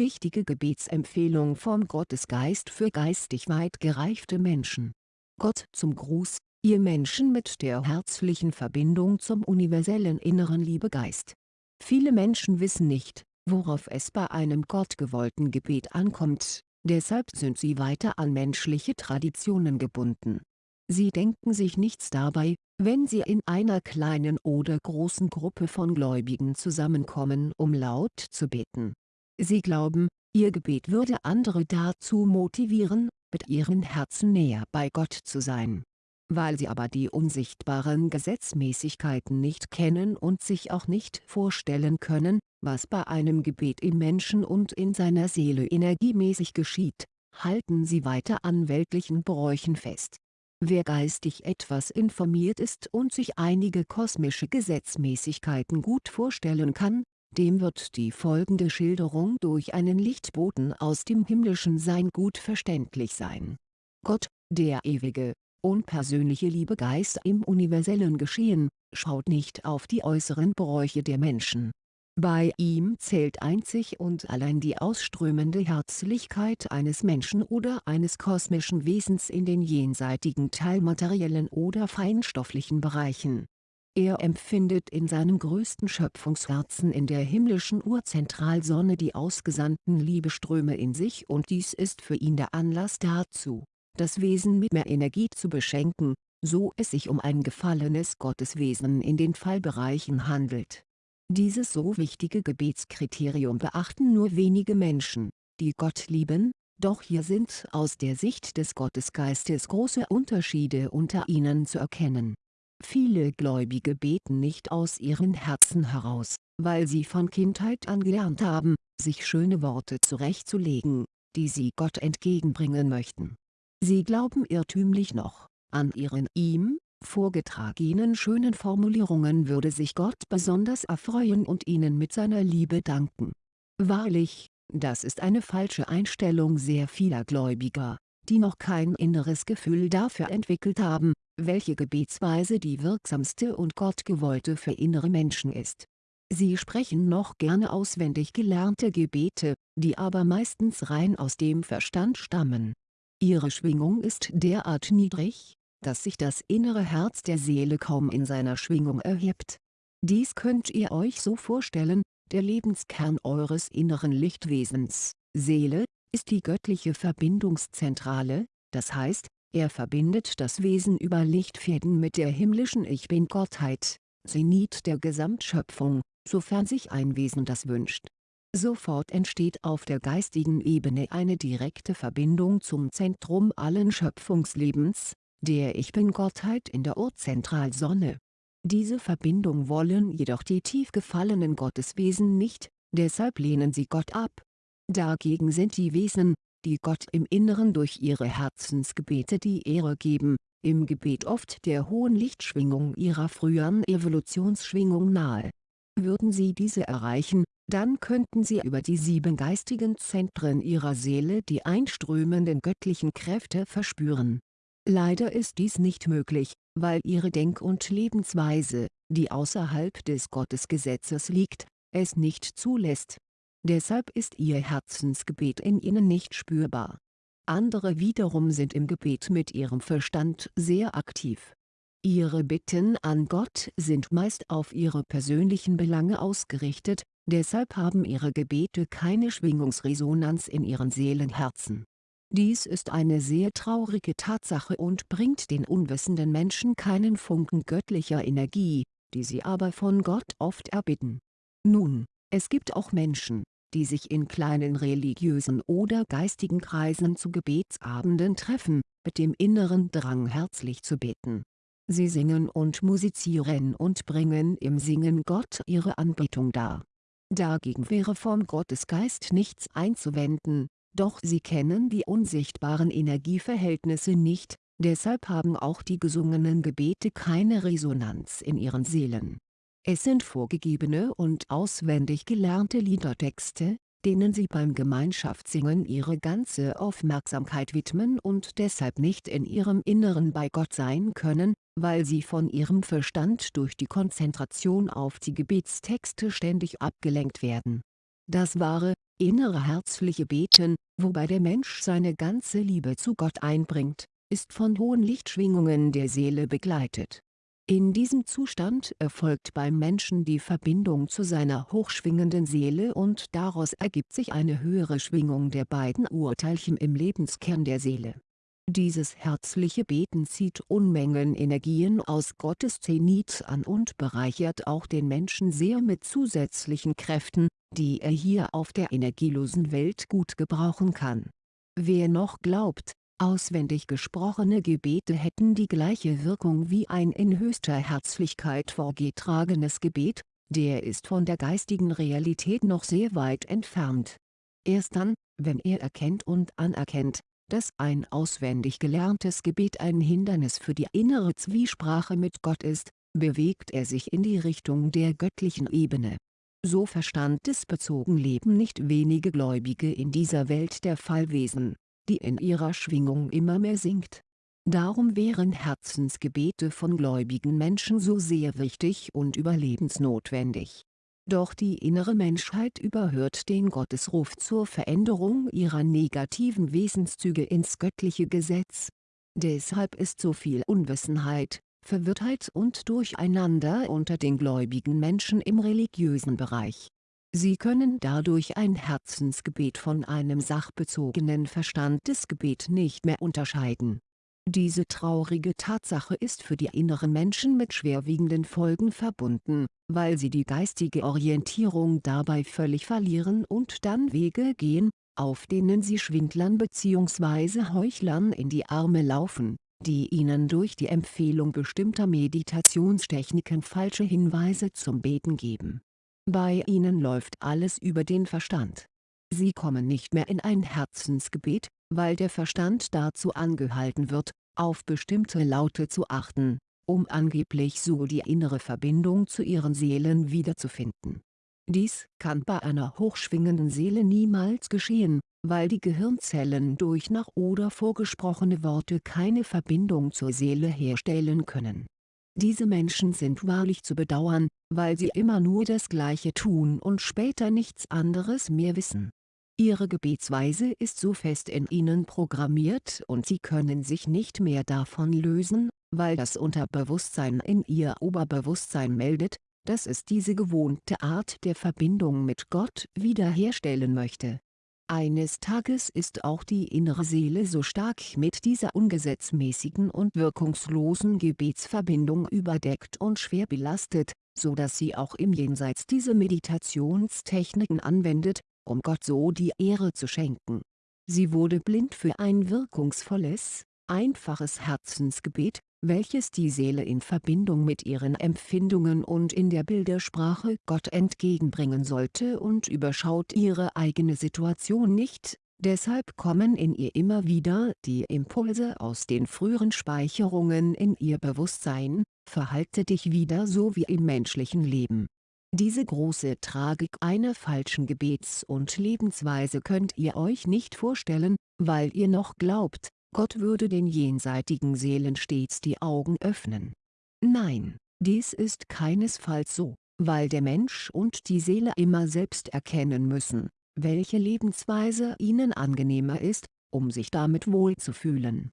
wichtige Gebetsempfehlung vom Gottesgeist für geistig weit gereifte Menschen. Gott zum Gruß, ihr Menschen mit der herzlichen Verbindung zum universellen inneren Liebegeist. Viele Menschen wissen nicht, worauf es bei einem gottgewollten Gebet ankommt, deshalb sind sie weiter an menschliche Traditionen gebunden. Sie denken sich nichts dabei, wenn sie in einer kleinen oder großen Gruppe von Gläubigen zusammenkommen um laut zu beten. Sie glauben, ihr Gebet würde andere dazu motivieren, mit ihren Herzen näher bei Gott zu sein. Weil sie aber die unsichtbaren Gesetzmäßigkeiten nicht kennen und sich auch nicht vorstellen können, was bei einem Gebet im Menschen und in seiner Seele energiemäßig geschieht, halten sie weiter an weltlichen Bräuchen fest. Wer geistig etwas informiert ist und sich einige kosmische Gesetzmäßigkeiten gut vorstellen kann, dem wird die folgende Schilderung durch einen Lichtboten aus dem himmlischen Sein gut verständlich sein. Gott, der ewige, unpersönliche Liebegeist im universellen Geschehen, schaut nicht auf die äußeren Bräuche der Menschen bei ihm zählt einzig und allein die ausströmende Herzlichkeit eines Menschen oder eines kosmischen Wesens in den jenseitigen teilmateriellen oder feinstofflichen Bereichen. Er empfindet in seinem größten Schöpfungsherzen in der himmlischen Urzentralsonne die ausgesandten Liebeströme in sich und dies ist für ihn der Anlass dazu, das Wesen mit mehr Energie zu beschenken, so es sich um ein gefallenes Gotteswesen in den Fallbereichen handelt dieses so wichtige Gebetskriterium beachten nur wenige Menschen, die Gott lieben, doch hier sind aus der Sicht des Gottesgeistes große Unterschiede unter ihnen zu erkennen. Viele Gläubige beten nicht aus ihren Herzen heraus, weil sie von Kindheit an gelernt haben, sich schöne Worte zurechtzulegen, die sie Gott entgegenbringen möchten. Sie glauben irrtümlich noch, an ihren ihm, vorgetragenen schönen Formulierungen würde sich Gott besonders erfreuen und ihnen mit seiner Liebe danken. Wahrlich, das ist eine falsche Einstellung sehr vieler Gläubiger, die noch kein inneres Gefühl dafür entwickelt haben, welche Gebetsweise die wirksamste und gottgewollte für innere Menschen ist. Sie sprechen noch gerne auswendig gelernte Gebete, die aber meistens rein aus dem Verstand stammen. Ihre Schwingung ist derart niedrig, dass sich das innere Herz der Seele kaum in seiner Schwingung erhebt. Dies könnt ihr euch so vorstellen, der Lebenskern eures inneren Lichtwesens, Seele, ist die göttliche Verbindungszentrale, das heißt, er verbindet das Wesen über Lichtfäden mit der himmlischen Ich Bin-Gottheit, Zenit der Gesamtschöpfung, sofern sich ein Wesen das wünscht. Sofort entsteht auf der geistigen Ebene eine direkte Verbindung zum Zentrum allen Schöpfungslebens, der Ich Bin-Gottheit in der Urzentralsonne. Diese Verbindung wollen jedoch die tief gefallenen Gotteswesen nicht, deshalb lehnen sie Gott ab. Dagegen sind die Wesen, die Gott im Inneren durch ihre Herzensgebete die Ehre geben, im Gebet oft der hohen Lichtschwingung ihrer früheren Evolutionsschwingung nahe. Würden sie diese erreichen, dann könnten sie über die sieben geistigen Zentren ihrer Seele die einströmenden göttlichen Kräfte verspüren Leider ist dies nicht möglich, weil ihre Denk- und Lebensweise, die außerhalb des Gottesgesetzes liegt, es nicht zulässt. Deshalb ist ihr Herzensgebet in ihnen nicht spürbar. Andere wiederum sind im Gebet mit ihrem Verstand sehr aktiv. Ihre Bitten an Gott sind meist auf ihre persönlichen Belange ausgerichtet, deshalb haben ihre Gebete keine Schwingungsresonanz in ihren Seelenherzen dies ist eine sehr traurige Tatsache und bringt den unwissenden Menschen keinen Funken göttlicher Energie, die sie aber von Gott oft erbitten. Nun, es gibt auch Menschen, die sich in kleinen religiösen oder geistigen Kreisen zu Gebetsabenden treffen, mit dem inneren Drang herzlich zu beten. Sie singen und musizieren und bringen im Singen Gott ihre Anbetung dar. Dagegen wäre vom Gottesgeist nichts einzuwenden, doch sie kennen die unsichtbaren Energieverhältnisse nicht, deshalb haben auch die gesungenen Gebete keine Resonanz in ihren Seelen. Es sind vorgegebene und auswendig gelernte Liedertexte, denen sie beim Gemeinschaftssingen ihre ganze Aufmerksamkeit widmen und deshalb nicht in ihrem Inneren bei Gott sein können, weil sie von ihrem Verstand durch die Konzentration auf die Gebetstexte ständig abgelenkt werden Das wahre, innere herzliche Beten, wobei der Mensch seine ganze Liebe zu Gott einbringt, ist von hohen Lichtschwingungen der Seele begleitet. In diesem Zustand erfolgt beim Menschen die Verbindung zu seiner hochschwingenden Seele und daraus ergibt sich eine höhere Schwingung der beiden Urteilchen im Lebenskern der Seele. Dieses herzliche Beten zieht Unmengen Energien aus Gottes Zenit an und bereichert auch den Menschen sehr mit zusätzlichen Kräften, die er hier auf der energielosen Welt gut gebrauchen kann. Wer noch glaubt, auswendig gesprochene Gebete hätten die gleiche Wirkung wie ein in höchster Herzlichkeit vorgetragenes Gebet, der ist von der geistigen Realität noch sehr weit entfernt. Erst dann, wenn er erkennt und anerkennt, dass ein auswendig gelerntes Gebet ein Hindernis für die innere Zwiesprache mit Gott ist, bewegt er sich in die Richtung der göttlichen Ebene. So verstandesbezogen leben nicht wenige Gläubige in dieser Welt der Fallwesen, die in ihrer Schwingung immer mehr sinkt. Darum wären Herzensgebete von gläubigen Menschen so sehr wichtig und überlebensnotwendig doch die innere Menschheit überhört den Gottesruf zur Veränderung ihrer negativen Wesenszüge ins göttliche Gesetz. Deshalb ist so viel Unwissenheit, Verwirrtheit und Durcheinander unter den gläubigen Menschen im religiösen Bereich. Sie können dadurch ein Herzensgebet von einem sachbezogenen Verstandesgebet nicht mehr unterscheiden diese traurige Tatsache ist für die inneren Menschen mit schwerwiegenden Folgen verbunden, weil sie die geistige Orientierung dabei völlig verlieren und dann Wege gehen, auf denen sie Schwindlern bzw. Heuchlern in die Arme laufen, die ihnen durch die Empfehlung bestimmter Meditationstechniken falsche Hinweise zum Beten geben. Bei ihnen läuft alles über den Verstand. Sie kommen nicht mehr in ein Herzensgebet, weil der Verstand dazu angehalten wird, auf bestimmte Laute zu achten, um angeblich so die innere Verbindung zu ihren Seelen wiederzufinden. Dies kann bei einer hochschwingenden Seele niemals geschehen, weil die Gehirnzellen durch nach oder vorgesprochene Worte keine Verbindung zur Seele herstellen können. Diese Menschen sind wahrlich zu bedauern, weil sie immer nur das Gleiche tun und später nichts anderes mehr wissen. Ihre Gebetsweise ist so fest in ihnen programmiert und sie können sich nicht mehr davon lösen, weil das Unterbewusstsein in ihr Oberbewusstsein meldet, dass es diese gewohnte Art der Verbindung mit Gott wiederherstellen möchte. Eines Tages ist auch die innere Seele so stark mit dieser ungesetzmäßigen und wirkungslosen Gebetsverbindung überdeckt und schwer belastet, so dass sie auch im Jenseits diese Meditationstechniken anwendet, um Gott so die Ehre zu schenken. Sie wurde blind für ein wirkungsvolles, einfaches Herzensgebet, welches die Seele in Verbindung mit ihren Empfindungen und in der Bildersprache Gott entgegenbringen sollte und überschaut ihre eigene Situation nicht, deshalb kommen in ihr immer wieder die Impulse aus den früheren Speicherungen in ihr Bewusstsein, verhalte dich wieder so wie im menschlichen Leben. Diese große Tragik einer falschen Gebets- und Lebensweise könnt ihr euch nicht vorstellen, weil ihr noch glaubt, Gott würde den jenseitigen Seelen stets die Augen öffnen. Nein, dies ist keinesfalls so, weil der Mensch und die Seele immer selbst erkennen müssen, welche Lebensweise ihnen angenehmer ist, um sich damit wohlzufühlen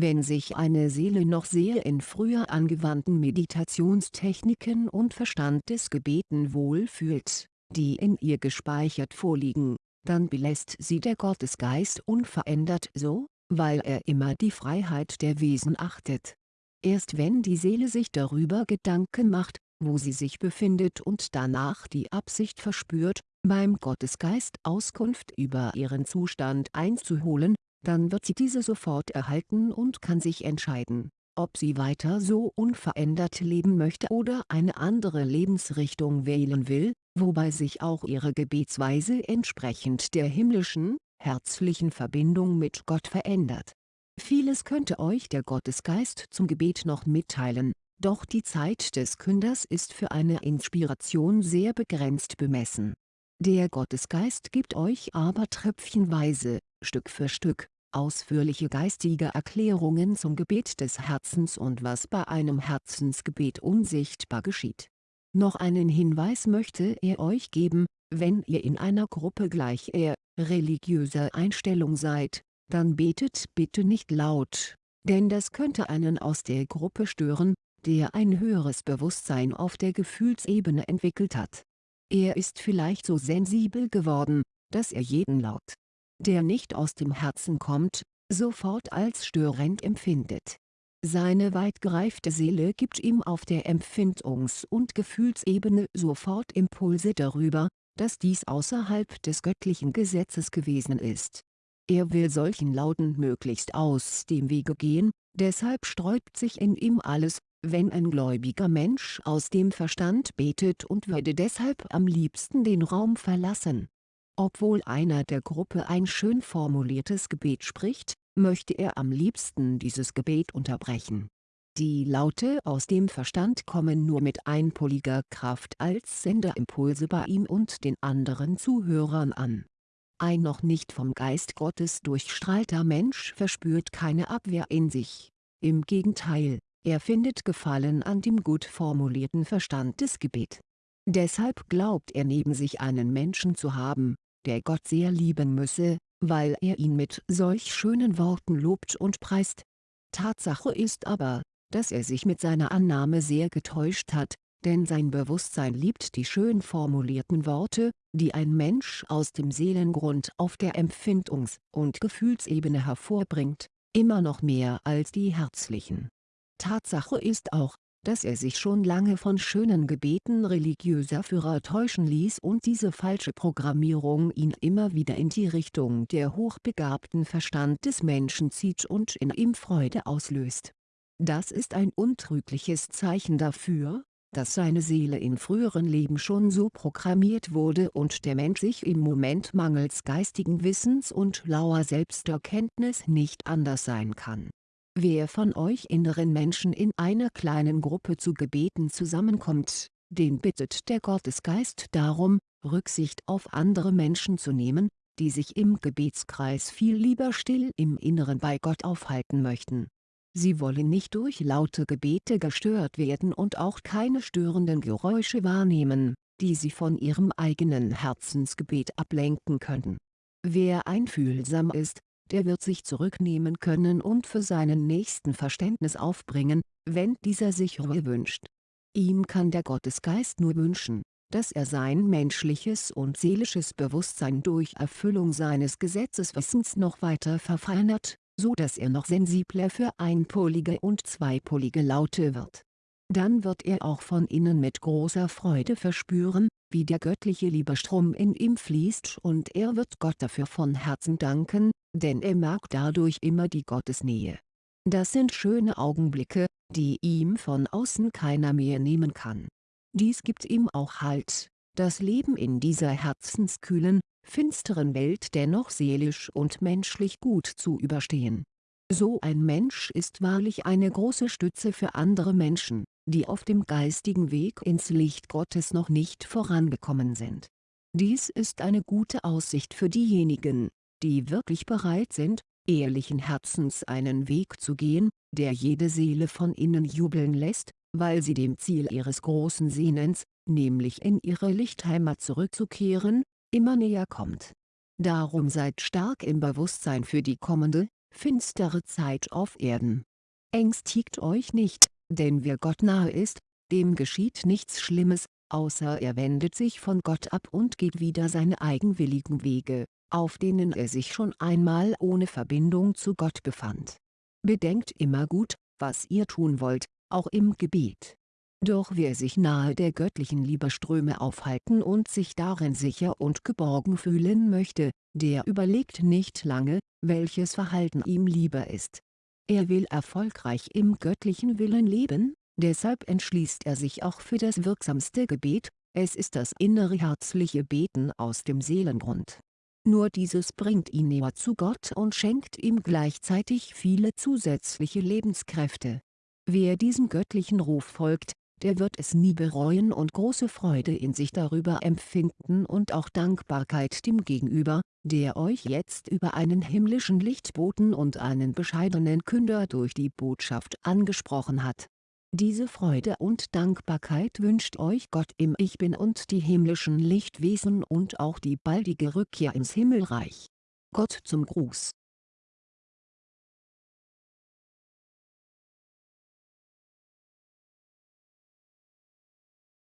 wenn sich eine Seele noch sehr in früher angewandten Meditationstechniken und Verstandesgebeten wohlfühlt, die in ihr gespeichert vorliegen, dann belässt sie der Gottesgeist unverändert so, weil er immer die Freiheit der Wesen achtet. Erst wenn die Seele sich darüber Gedanken macht, wo sie sich befindet und danach die Absicht verspürt, beim Gottesgeist Auskunft über ihren Zustand einzuholen, dann wird sie diese sofort erhalten und kann sich entscheiden, ob sie weiter so unverändert leben möchte oder eine andere Lebensrichtung wählen will, wobei sich auch ihre Gebetsweise entsprechend der himmlischen, herzlichen Verbindung mit Gott verändert. Vieles könnte euch der Gottesgeist zum Gebet noch mitteilen, doch die Zeit des Künders ist für eine Inspiration sehr begrenzt bemessen. Der Gottesgeist gibt euch aber tröpfchenweise, Stück für Stück, ausführliche geistige Erklärungen zum Gebet des Herzens und was bei einem Herzensgebet unsichtbar geschieht. Noch einen Hinweis möchte er euch geben, wenn ihr in einer Gruppe gleich eher religiöser Einstellung seid, dann betet bitte nicht laut, denn das könnte einen aus der Gruppe stören, der ein höheres Bewusstsein auf der Gefühlsebene entwickelt hat. Er ist vielleicht so sensibel geworden, dass er jeden Laut, der nicht aus dem Herzen kommt, sofort als störend empfindet. Seine weit gereifte Seele gibt ihm auf der Empfindungs- und Gefühlsebene sofort Impulse darüber, dass dies außerhalb des göttlichen Gesetzes gewesen ist. Er will solchen Lauten möglichst aus dem Wege gehen, deshalb sträubt sich in ihm alles, wenn ein gläubiger Mensch aus dem Verstand betet und würde deshalb am liebsten den Raum verlassen. Obwohl einer der Gruppe ein schön formuliertes Gebet spricht, möchte er am liebsten dieses Gebet unterbrechen. Die Laute aus dem Verstand kommen nur mit einpoliger Kraft als Senderimpulse bei ihm und den anderen Zuhörern an. Ein noch nicht vom Geist Gottes durchstrahlter Mensch verspürt keine Abwehr in sich. Im Gegenteil, er findet Gefallen an dem gut formulierten Verstand des Gebet. Deshalb glaubt er neben sich einen Menschen zu haben, der Gott sehr lieben müsse, weil er ihn mit solch schönen Worten lobt und preist. Tatsache ist aber, dass er sich mit seiner Annahme sehr getäuscht hat, denn sein Bewusstsein liebt die schön formulierten Worte, die ein Mensch aus dem Seelengrund auf der Empfindungs- und Gefühlsebene hervorbringt, immer noch mehr als die herzlichen. Tatsache ist auch, dass er sich schon lange von schönen Gebeten religiöser Führer täuschen ließ und diese falsche Programmierung ihn immer wieder in die Richtung der hochbegabten Verstand des Menschen zieht und in ihm Freude auslöst. Das ist ein untrügliches Zeichen dafür, dass seine Seele in früheren Leben schon so programmiert wurde und der Mensch sich im Moment mangels geistigen Wissens und lauer Selbsterkenntnis nicht anders sein kann Wer von euch inneren Menschen in einer kleinen Gruppe zu Gebeten zusammenkommt, den bittet der Gottesgeist darum, Rücksicht auf andere Menschen zu nehmen, die sich im Gebetskreis viel lieber still im Inneren bei Gott aufhalten möchten. Sie wollen nicht durch laute Gebete gestört werden und auch keine störenden Geräusche wahrnehmen, die sie von ihrem eigenen Herzensgebet ablenken könnten. Wer einfühlsam ist, der wird sich zurücknehmen können und für seinen Nächsten Verständnis aufbringen, wenn dieser sich Ruhe wünscht. Ihm kann der Gottesgeist nur wünschen, dass er sein menschliches und seelisches Bewusstsein durch Erfüllung seines Gesetzeswissens noch weiter verfeinert, so dass er noch sensibler für einpolige und zweipolige Laute wird dann wird er auch von innen mit großer Freude verspüren, wie der göttliche Liebestrom in ihm fließt und er wird Gott dafür von Herzen danken, denn er merkt dadurch immer die Gottesnähe. Das sind schöne Augenblicke, die ihm von außen keiner mehr nehmen kann. Dies gibt ihm auch Halt, das Leben in dieser herzenskühlen, finsteren Welt dennoch seelisch und menschlich gut zu überstehen. So ein Mensch ist wahrlich eine große Stütze für andere Menschen die auf dem geistigen Weg ins Licht Gottes noch nicht vorangekommen sind. Dies ist eine gute Aussicht für diejenigen, die wirklich bereit sind, ehrlichen Herzens einen Weg zu gehen, der jede Seele von innen jubeln lässt, weil sie dem Ziel ihres großen Sehnens, nämlich in ihre Lichtheimat zurückzukehren, immer näher kommt. Darum seid stark im Bewusstsein für die kommende, finstere Zeit auf Erden. Ängstigt euch nicht, denn wer Gott nahe ist, dem geschieht nichts Schlimmes, außer er wendet sich von Gott ab und geht wieder seine eigenwilligen Wege, auf denen er sich schon einmal ohne Verbindung zu Gott befand. Bedenkt immer gut, was ihr tun wollt, auch im Gebet. Doch wer sich nahe der göttlichen Liebeströme aufhalten und sich darin sicher und geborgen fühlen möchte, der überlegt nicht lange, welches Verhalten ihm lieber ist er will erfolgreich im göttlichen Willen leben, deshalb entschließt er sich auch für das wirksamste Gebet, es ist das innere herzliche Beten aus dem Seelengrund. Nur dieses bringt ihn näher zu Gott und schenkt ihm gleichzeitig viele zusätzliche Lebenskräfte. Wer diesem göttlichen Ruf folgt, der wird es nie bereuen und große Freude in sich darüber empfinden und auch Dankbarkeit dem Gegenüber, der euch jetzt über einen himmlischen Lichtboten und einen bescheidenen Künder durch die Botschaft angesprochen hat. Diese Freude und Dankbarkeit wünscht euch Gott im Ich Bin und die himmlischen Lichtwesen und auch die baldige Rückkehr ins Himmelreich. Gott zum Gruß